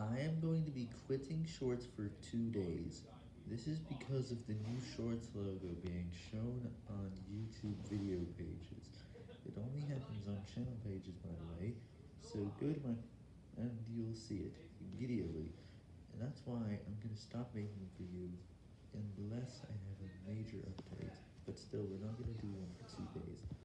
I am going to be quitting Shorts for two days. This is because of the new Shorts logo being shown on YouTube video pages. It only happens on channel pages, by the way, so go to my and you'll see it immediately. And that's why I'm going to stop making videos unless I have a major update, but still, we're not.